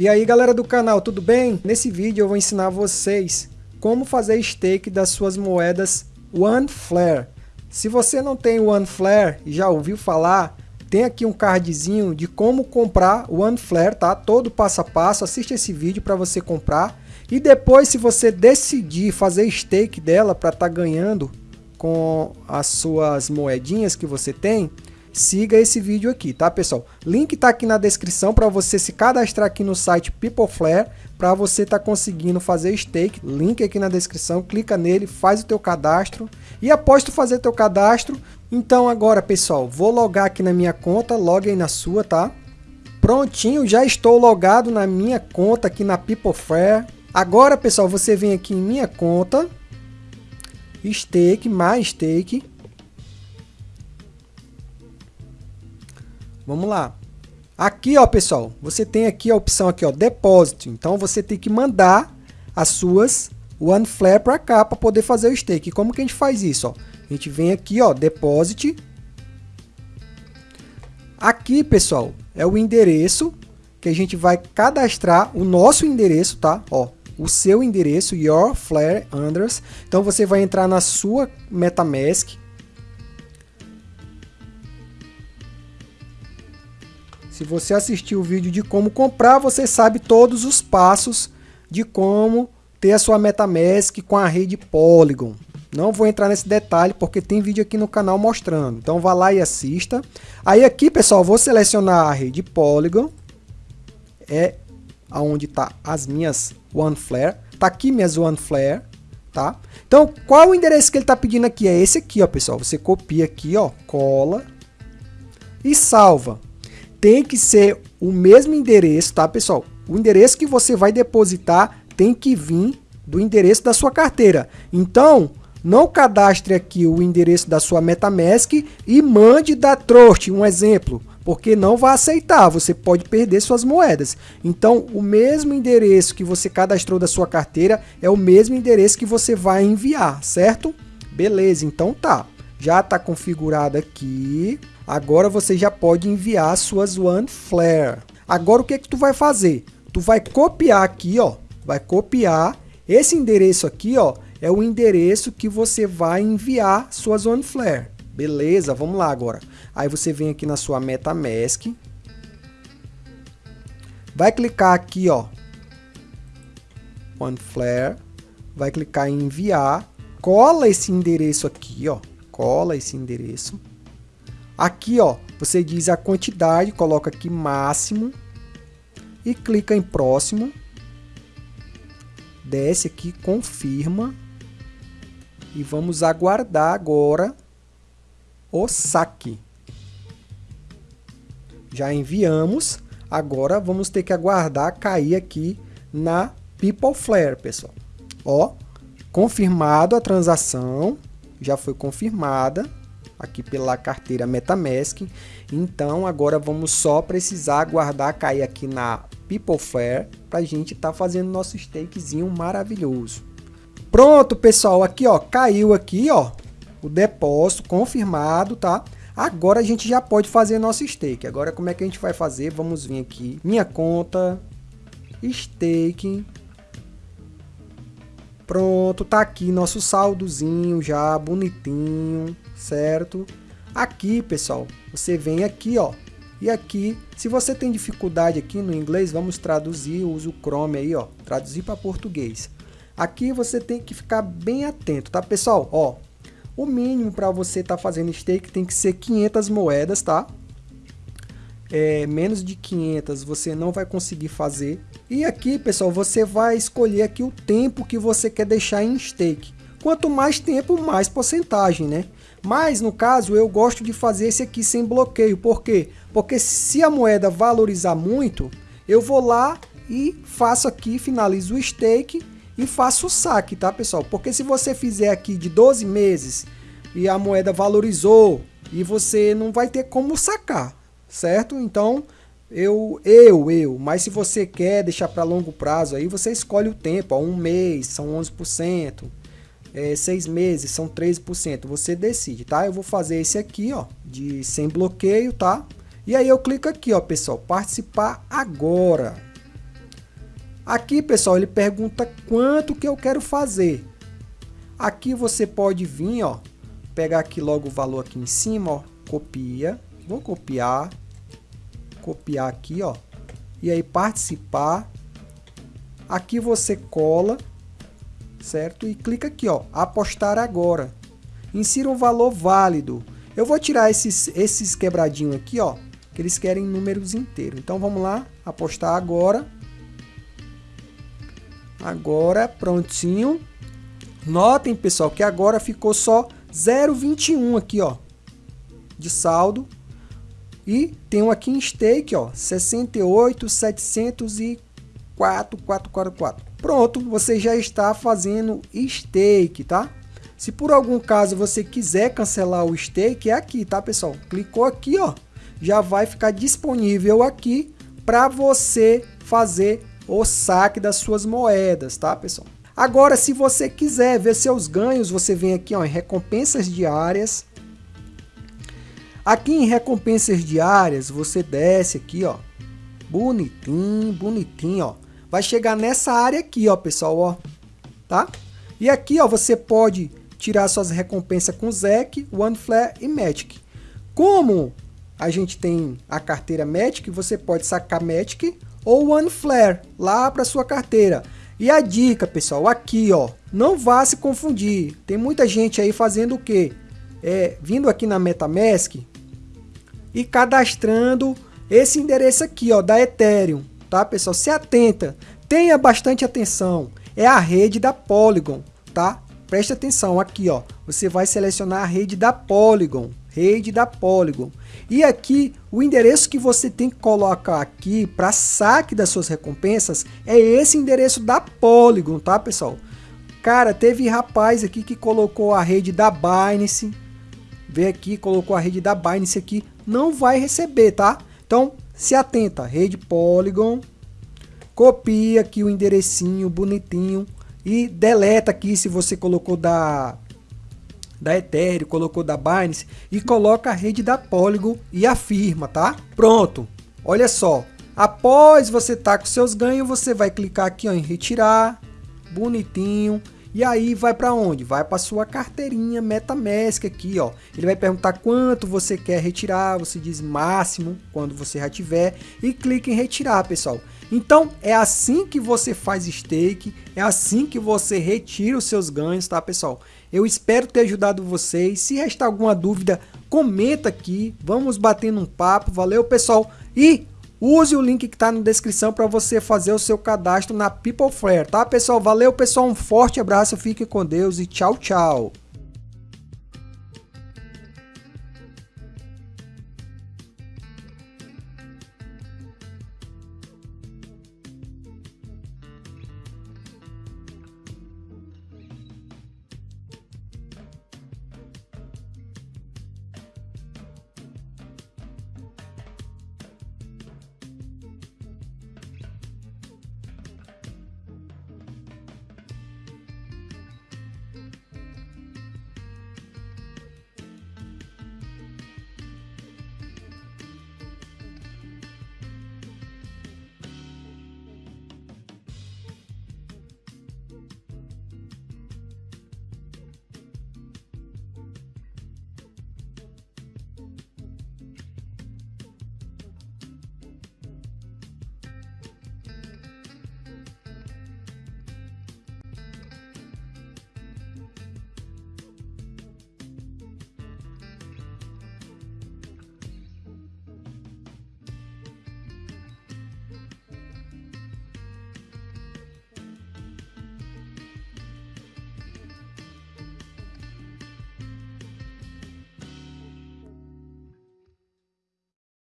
E aí galera do canal, tudo bem? Nesse vídeo eu vou ensinar vocês como fazer stake das suas moedas OneFlare. Se você não tem OneFlare e já ouviu falar, tem aqui um cardzinho de como comprar OneFlare, tá? Todo passo a passo, assiste esse vídeo para você comprar. E depois se você decidir fazer stake dela para estar tá ganhando com as suas moedinhas que você tem, siga esse vídeo aqui, tá pessoal? Link tá aqui na descrição para você se cadastrar aqui no site PeopleFlare para você tá conseguindo fazer stake. Link aqui na descrição, clica nele, faz o teu cadastro e após tu fazer teu cadastro, então agora pessoal, vou logar aqui na minha conta, log aí na sua, tá? Prontinho, já estou logado na minha conta aqui na PeopleFlare. Agora pessoal, você vem aqui em minha conta, stake, mais stake, Vamos lá. Aqui, ó, pessoal, você tem aqui a opção aqui, ó, depósito. Então você tem que mandar as suas OneFlare para cá para poder fazer o stake. Como que a gente faz isso, ó? A gente vem aqui, ó, deposit. Aqui, pessoal, é o endereço que a gente vai cadastrar o nosso endereço, tá? Ó, o seu endereço, your flare address. Então você vai entrar na sua MetaMask, Se você assistiu o vídeo de como comprar, você sabe todos os passos de como ter a sua MetaMask com a rede Polygon. Não vou entrar nesse detalhe porque tem vídeo aqui no canal mostrando. Então vá lá e assista. Aí aqui, pessoal, vou selecionar a rede Polygon. É aonde tá as minhas OneFlare. Tá aqui minhas OneFlare, tá? Então, qual o endereço que ele tá pedindo aqui? É esse aqui, ó, pessoal. Você copia aqui, ó, cola e salva tem que ser o mesmo endereço, tá, pessoal? O endereço que você vai depositar tem que vir do endereço da sua carteira. Então, não cadastre aqui o endereço da sua MetaMask e mande da Trust, um exemplo, porque não vai aceitar, você pode perder suas moedas. Então, o mesmo endereço que você cadastrou da sua carteira é o mesmo endereço que você vai enviar, certo? Beleza, então tá. Já está configurado aqui. Agora você já pode enviar suas OneFlare. Agora o que, que tu vai fazer? Tu vai copiar aqui, ó. Vai copiar. Esse endereço aqui, ó, é o endereço que você vai enviar suas OneFlare. Beleza, vamos lá agora. Aí você vem aqui na sua MetaMask. Vai clicar aqui, ó. OneFlare. Vai clicar em enviar. Cola esse endereço aqui, ó. Cola esse endereço Aqui, ó, você diz a quantidade, coloca aqui máximo e clica em próximo. Desce aqui, confirma. E vamos aguardar agora o saque. Já enviamos. Agora vamos ter que aguardar cair aqui na PeopleFlare, pessoal. Ó, confirmado a transação, já foi confirmada aqui pela carteira MetaMask. Então agora vamos só precisar aguardar cair aqui na PeopleFair para a gente estar tá fazendo nosso stakezinho maravilhoso. Pronto, pessoal, aqui ó, caiu aqui ó, o depósito confirmado, tá? Agora a gente já pode fazer nosso stake. Agora como é que a gente vai fazer? Vamos vir aqui, minha conta, stake, Pronto, tá aqui nosso saldozinho já bonitinho, certo? Aqui, pessoal, você vem aqui, ó, e aqui, se você tem dificuldade aqui no inglês, vamos traduzir, usa o Chrome aí, ó, traduzir para português. Aqui você tem que ficar bem atento, tá, pessoal? Ó, o mínimo para você estar tá fazendo stake tem que ser 500 moedas, tá? É, menos de 500 você não vai conseguir fazer. E aqui, pessoal, você vai escolher aqui o tempo que você quer deixar em stake. Quanto mais tempo, mais porcentagem, né? Mas, no caso, eu gosto de fazer esse aqui sem bloqueio. Por quê? Porque se a moeda valorizar muito, eu vou lá e faço aqui, finalizo o stake e faço o saque, tá, pessoal? Porque se você fizer aqui de 12 meses e a moeda valorizou e você não vai ter como sacar, certo? Então, eu, eu, eu, mas se você quer deixar para longo prazo, aí você escolhe o tempo, ó, um mês são 11%, é, seis meses são 13%, você decide, tá? Eu vou fazer esse aqui, ó, de sem bloqueio, tá? E aí eu clico aqui, ó, pessoal, participar agora. Aqui, pessoal, ele pergunta quanto que eu quero fazer. Aqui você pode vir, ó, pegar aqui logo o valor aqui em cima, ó, copia, vou copiar, copiar aqui, ó, e aí participar. Aqui você cola, certo? E clica aqui, ó, apostar agora. Insira um valor válido. Eu vou tirar esses, esses quebradinhos aqui, ó, que eles querem números inteiros. Então vamos lá, apostar agora. Agora, prontinho. Notem, pessoal, que agora ficou só 0,21 aqui, ó, de saldo. E tem um aqui em stake, ó, 68,704,444. Pronto, você já está fazendo stake, tá? Se por algum caso você quiser cancelar o stake, é aqui, tá, pessoal? Clicou aqui, ó, já vai ficar disponível aqui para você fazer o saque das suas moedas, tá, pessoal? Agora, se você quiser ver seus ganhos, você vem aqui ó, em recompensas diárias. Aqui em recompensas diárias, você desce aqui, ó, bonitinho, bonitinho, ó. Vai chegar nessa área aqui, ó, pessoal, ó, tá? E aqui, ó, você pode tirar suas recompensas com ZEC, OneFlare e Magic. Como a gente tem a carteira Magic, você pode sacar Magic ou One Flare lá para sua carteira. E a dica, pessoal, aqui, ó, não vá se confundir. Tem muita gente aí fazendo o quê? É, vindo aqui na MetaMask e cadastrando esse endereço aqui, ó, da Ethereum, tá, pessoal? Se atenta, tenha bastante atenção. É a rede da Polygon, tá? Preste atenção aqui, ó. Você vai selecionar a rede da Polygon, rede da Polygon. E aqui, o endereço que você tem que colocar aqui para saque das suas recompensas é esse endereço da Polygon, tá, pessoal? Cara, teve rapaz aqui que colocou a rede da Binance, vê aqui, colocou a rede da Binance aqui, não vai receber, tá? Então, se atenta, rede Polygon, copia aqui o enderecinho bonitinho e deleta aqui se você colocou da da Ethereum, colocou da Binance e coloca a rede da Polygon e afirma, tá? Pronto. Olha só. Após você tá com seus ganhos, você vai clicar aqui ó, em retirar, bonitinho. E aí vai para onde? Vai para sua carteirinha MetaMask aqui, ó. Ele vai perguntar quanto você quer retirar, você diz máximo quando você já tiver e clica em retirar, pessoal. Então é assim que você faz stake, é assim que você retira os seus ganhos, tá, pessoal? Eu espero ter ajudado vocês. Se restar alguma dúvida, comenta aqui. Vamos batendo um papo. Valeu, pessoal. E use o link que está na descrição para você fazer o seu cadastro na PeopleFlare, tá, pessoal? Valeu, pessoal. Um forte abraço. Fique com Deus e tchau, tchau.